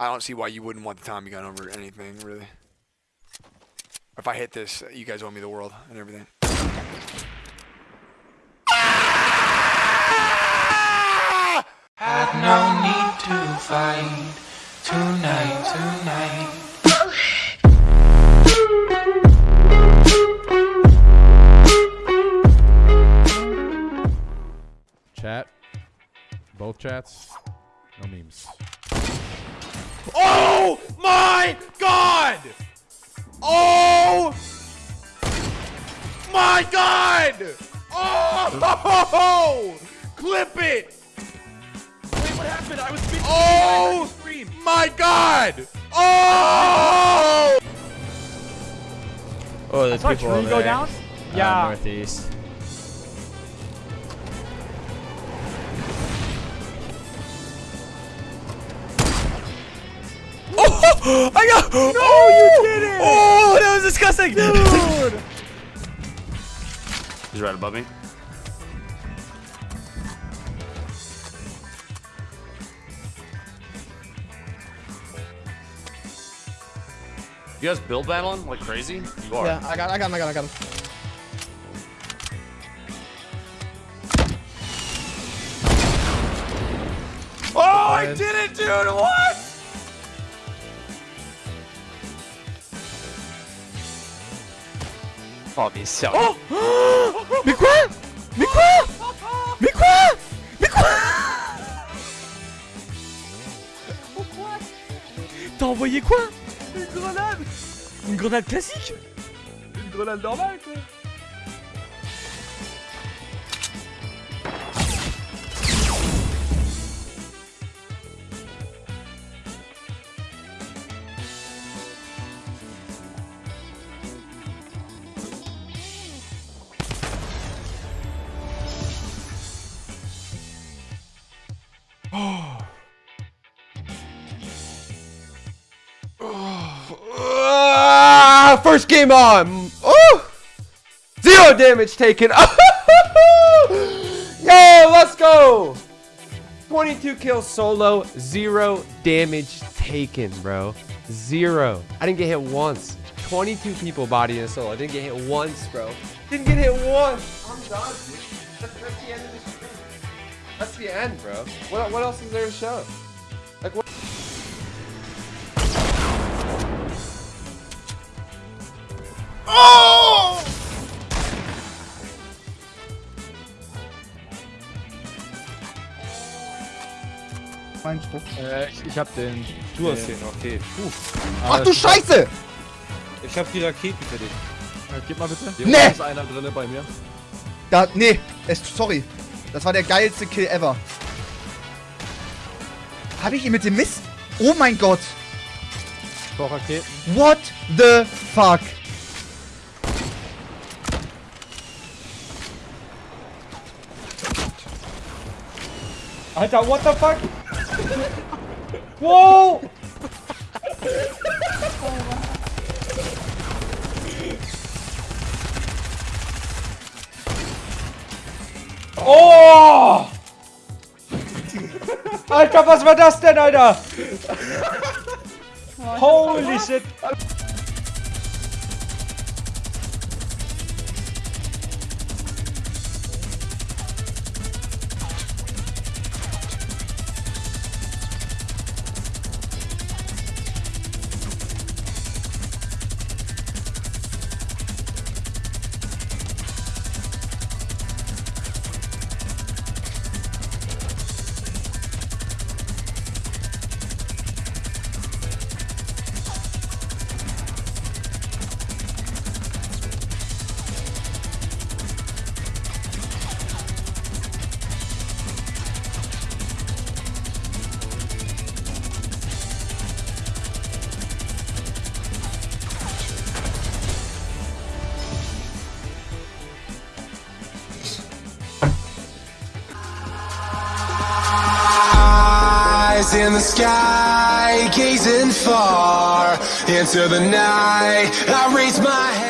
I don't see why you wouldn't want the Tommy gun over anything, really. If I hit this, you guys owe me the world and everything. Had no need to fight tonight, tonight. Chat. Both chats. No memes. Oh my god! Oh my god! Oh! Clip it! Wait, what happened? I was speaking Oh my god! Oh! Oh, there's saw a people tree over go there. down? Uh, Yeah. northeast. I got. No, oh, you did it! Oh, that was disgusting, dude. He's right above me. You guys build battling like crazy? You are. Yeah, I got, I got him, I got him, I got him. Oh, I did it, dude! What? Oh, mais sérieux. Mais quoi Mais quoi Mais quoi Mais quoi T'as envoyé quoi? Une grenade! Une grenade classique! Une grenade normale quoi Ah, first game on. Oh, zero damage taken. Yo, let's go. 22 kills solo, zero damage taken, bro. Zero. I didn't get hit once. 22 people body in a solo. I didn't get hit once, bro. Didn't get hit once. I'm done. That's, the end of stream. That's the end, bro. What, what else is there to show? Like what? Oh! Äh, ich, ich hab den. Du hast den, okay. Ach du Scheiße! Ich hab die Raketen für dich. Äh, gib mal bitte. Hier Nee! ist einer drinne bei mir. Da, nee, es, sorry. Das war der geilste Kill ever. Habe ich ihn mit dem Mist? Oh mein Gott. Vor Raketen. What the fuck? Alter, what the fuck? Wow! Oh! Alter, was war das denn, Alter? Holy shit. Eyes in the sky, gazing far into the night. I raise my head.